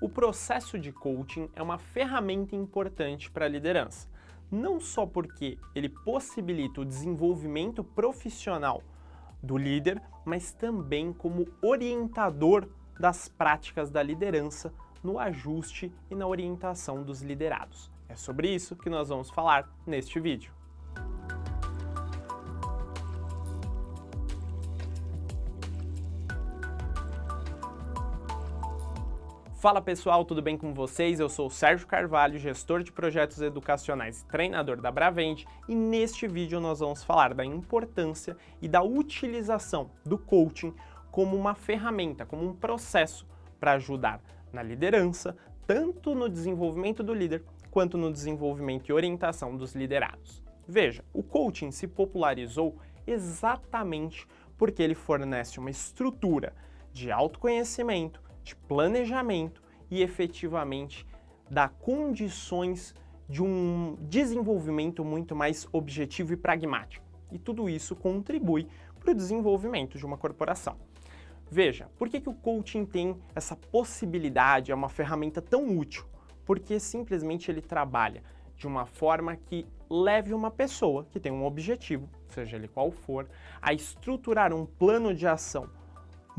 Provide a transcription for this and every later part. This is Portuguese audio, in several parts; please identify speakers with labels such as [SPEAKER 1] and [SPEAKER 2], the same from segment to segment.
[SPEAKER 1] O processo de coaching é uma ferramenta importante para a liderança, não só porque ele possibilita o desenvolvimento profissional do líder, mas também como orientador das práticas da liderança no ajuste e na orientação dos liderados. É sobre isso que nós vamos falar neste vídeo. Fala pessoal, tudo bem com vocês? Eu sou o Sérgio Carvalho, gestor de projetos educacionais e treinador da Bravende e neste vídeo nós vamos falar da importância e da utilização do coaching como uma ferramenta, como um processo para ajudar na liderança, tanto no desenvolvimento do líder quanto no desenvolvimento e orientação dos liderados. Veja, o coaching se popularizou exatamente porque ele fornece uma estrutura de autoconhecimento, de planejamento e efetivamente dá condições de um desenvolvimento muito mais objetivo e pragmático. E tudo isso contribui para o desenvolvimento de uma corporação. Veja, por que, que o coaching tem essa possibilidade, é uma ferramenta tão útil? Porque simplesmente ele trabalha de uma forma que leve uma pessoa que tem um objetivo, seja ele qual for, a estruturar um plano de ação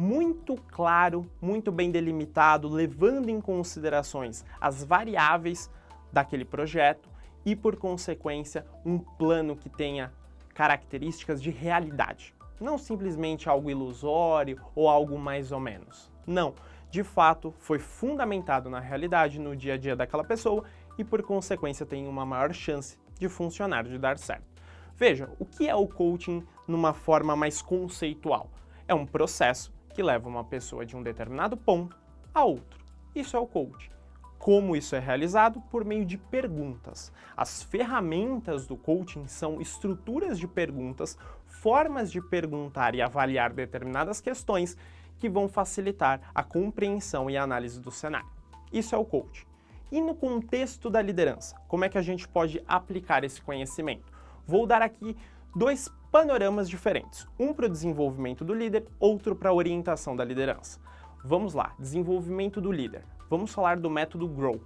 [SPEAKER 1] muito claro, muito bem delimitado, levando em considerações as variáveis daquele projeto e, por consequência, um plano que tenha características de realidade. Não simplesmente algo ilusório ou algo mais ou menos. Não, de fato, foi fundamentado na realidade, no dia a dia daquela pessoa e, por consequência, tem uma maior chance de funcionar, de dar certo. Veja, o que é o coaching numa forma mais conceitual? É um processo que leva uma pessoa de um determinado ponto a outro. Isso é o coaching. Como isso é realizado? Por meio de perguntas. As ferramentas do coaching são estruturas de perguntas, formas de perguntar e avaliar determinadas questões que vão facilitar a compreensão e a análise do cenário. Isso é o coaching. E no contexto da liderança, como é que a gente pode aplicar esse conhecimento? Vou dar aqui dois panoramas diferentes, um para o desenvolvimento do líder, outro para a orientação da liderança. Vamos lá, desenvolvimento do líder. Vamos falar do método GROW.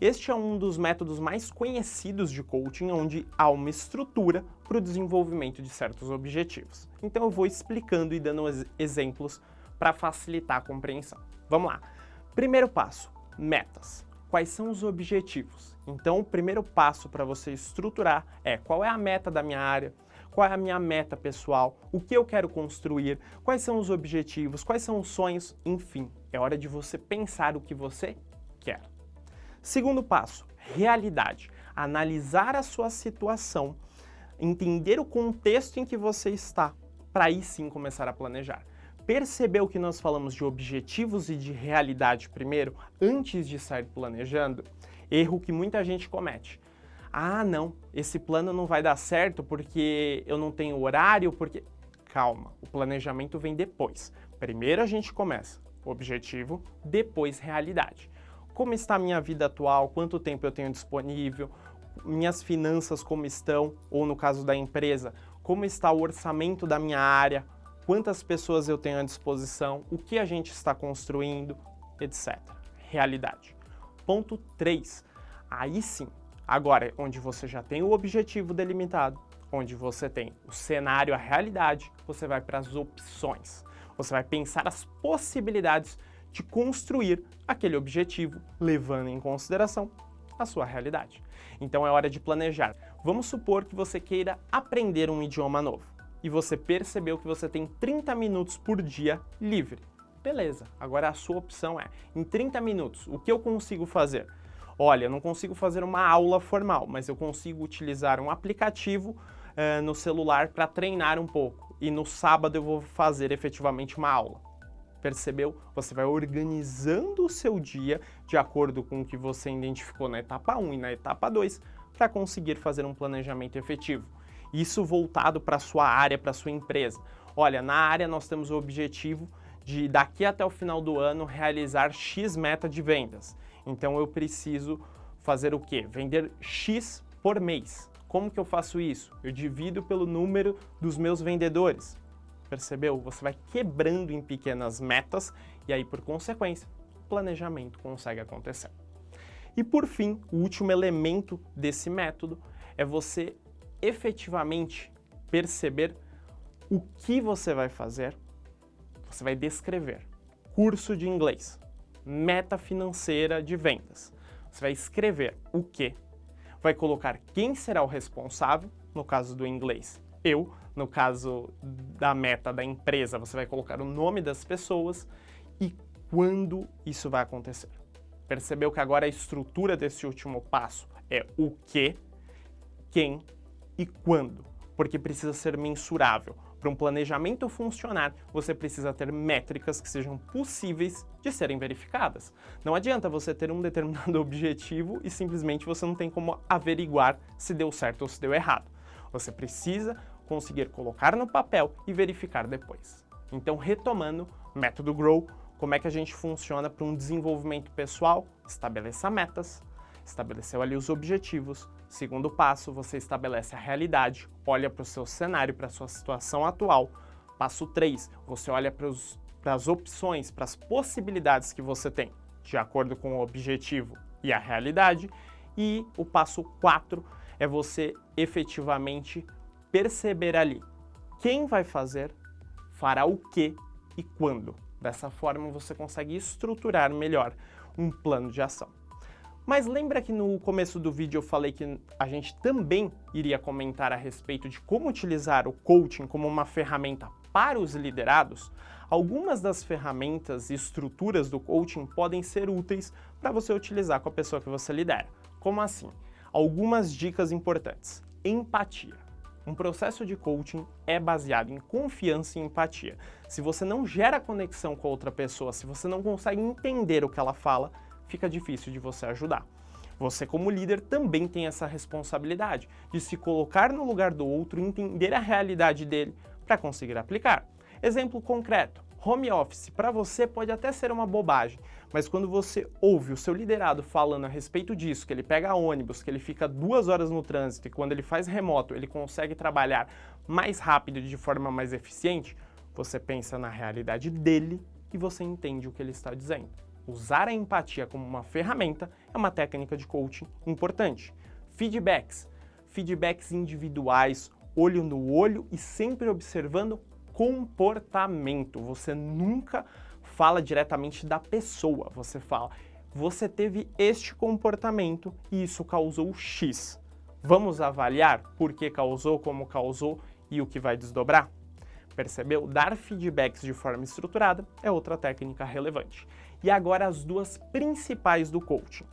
[SPEAKER 1] Este é um dos métodos mais conhecidos de coaching, onde há uma estrutura para o desenvolvimento de certos objetivos. Então eu vou explicando e dando exemplos para facilitar a compreensão. Vamos lá. Primeiro passo, metas. Quais são os objetivos? Então o primeiro passo para você estruturar é qual é a meta da minha área, qual é a minha meta pessoal, o que eu quero construir, quais são os objetivos, quais são os sonhos, enfim, é hora de você pensar o que você quer. Segundo passo, realidade. Analisar a sua situação, entender o contexto em que você está, para aí sim começar a planejar. Percebeu que nós falamos de objetivos e de realidade primeiro, antes de sair planejando? Erro que muita gente comete ah, não, esse plano não vai dar certo porque eu não tenho horário, porque... Calma, o planejamento vem depois. Primeiro a gente começa objetivo, depois realidade. Como está a minha vida atual, quanto tempo eu tenho disponível, minhas finanças como estão, ou no caso da empresa, como está o orçamento da minha área, quantas pessoas eu tenho à disposição, o que a gente está construindo, etc. Realidade. Ponto 3. Aí sim, Agora, onde você já tem o objetivo delimitado, onde você tem o cenário, a realidade, você vai para as opções. Você vai pensar as possibilidades de construir aquele objetivo, levando em consideração a sua realidade. Então é hora de planejar. Vamos supor que você queira aprender um idioma novo e você percebeu que você tem 30 minutos por dia livre. Beleza, agora a sua opção é, em 30 minutos, o que eu consigo fazer? Olha, eu não consigo fazer uma aula formal, mas eu consigo utilizar um aplicativo uh, no celular para treinar um pouco. E no sábado eu vou fazer efetivamente uma aula. Percebeu? Você vai organizando o seu dia de acordo com o que você identificou na etapa 1 e na etapa 2 para conseguir fazer um planejamento efetivo. Isso voltado para a sua área, para a sua empresa. Olha, na área nós temos o objetivo de daqui até o final do ano realizar X meta de vendas. Então eu preciso fazer o quê? Vender X por mês. Como que eu faço isso? Eu divido pelo número dos meus vendedores. Percebeu? Você vai quebrando em pequenas metas e aí, por consequência, planejamento consegue acontecer. E por fim, o último elemento desse método é você efetivamente perceber o que você vai fazer, você vai descrever. Curso de inglês, meta financeira de vendas. Você vai escrever o que, vai colocar quem será o responsável, no caso do inglês, eu, no caso da meta da empresa, você vai colocar o nome das pessoas e quando isso vai acontecer. Percebeu que agora a estrutura desse último passo é o que, quem e quando, porque precisa ser mensurável. Para um planejamento funcionar, você precisa ter métricas que sejam possíveis de serem verificadas. Não adianta você ter um determinado objetivo e simplesmente você não tem como averiguar se deu certo ou se deu errado. Você precisa conseguir colocar no papel e verificar depois. Então, retomando, método GROW, como é que a gente funciona para um desenvolvimento pessoal? Estabeleça metas, estabeleceu ali os objetivos. Segundo passo, você estabelece a realidade, olha para o seu cenário, para a sua situação atual. Passo 3, você olha para, os, para as opções, para as possibilidades que você tem, de acordo com o objetivo e a realidade. E o passo 4 é você efetivamente perceber ali quem vai fazer, fará o que e quando. Dessa forma você consegue estruturar melhor um plano de ação. Mas lembra que no começo do vídeo eu falei que a gente também iria comentar a respeito de como utilizar o coaching como uma ferramenta para os liderados? Algumas das ferramentas e estruturas do coaching podem ser úteis para você utilizar com a pessoa que você lidera. Como assim? Algumas dicas importantes. Empatia. Um processo de coaching é baseado em confiança e empatia. Se você não gera conexão com outra pessoa, se você não consegue entender o que ela fala, fica difícil de você ajudar. Você como líder também tem essa responsabilidade de se colocar no lugar do outro entender a realidade dele para conseguir aplicar. Exemplo concreto, home office para você pode até ser uma bobagem, mas quando você ouve o seu liderado falando a respeito disso, que ele pega ônibus, que ele fica duas horas no trânsito e quando ele faz remoto ele consegue trabalhar mais rápido e de forma mais eficiente, você pensa na realidade dele e você entende o que ele está dizendo. Usar a empatia como uma ferramenta é uma técnica de coaching importante. Feedbacks. Feedbacks individuais, olho no olho e sempre observando comportamento. Você nunca fala diretamente da pessoa, você fala, você teve este comportamento e isso causou X. Vamos avaliar por que causou, como causou e o que vai desdobrar? Percebeu? Dar feedbacks de forma estruturada é outra técnica relevante. E agora as duas principais do coaching.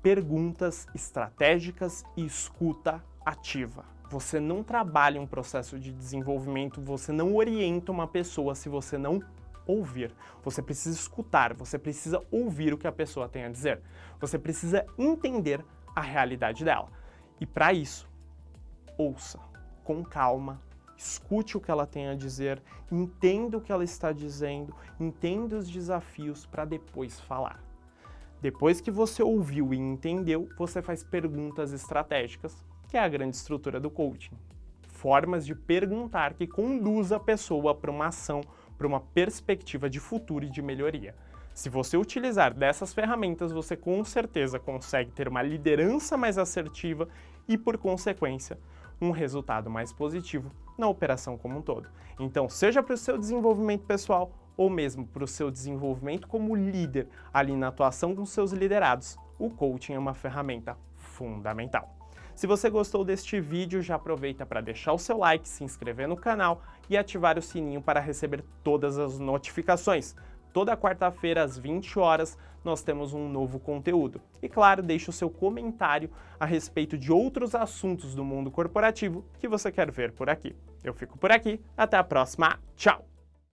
[SPEAKER 1] Perguntas estratégicas e escuta ativa. Você não trabalha um processo de desenvolvimento, você não orienta uma pessoa se você não ouvir. Você precisa escutar, você precisa ouvir o que a pessoa tem a dizer. Você precisa entender a realidade dela. E para isso, ouça com calma, escute o que ela tem a dizer, entenda o que ela está dizendo, entenda os desafios para depois falar. Depois que você ouviu e entendeu, você faz perguntas estratégicas, que é a grande estrutura do coaching. Formas de perguntar que conduz a pessoa para uma ação, para uma perspectiva de futuro e de melhoria. Se você utilizar dessas ferramentas, você com certeza consegue ter uma liderança mais assertiva e, por consequência, um resultado mais positivo na operação como um todo. Então, seja para o seu desenvolvimento pessoal ou mesmo para o seu desenvolvimento como líder ali na atuação com seus liderados, o coaching é uma ferramenta fundamental. Se você gostou deste vídeo, já aproveita para deixar o seu like, se inscrever no canal e ativar o sininho para receber todas as notificações. Toda quarta-feira, às 20 horas, nós temos um novo conteúdo. E claro, deixe o seu comentário a respeito de outros assuntos do mundo corporativo que você quer ver por aqui. Eu fico por aqui, até a próxima, tchau!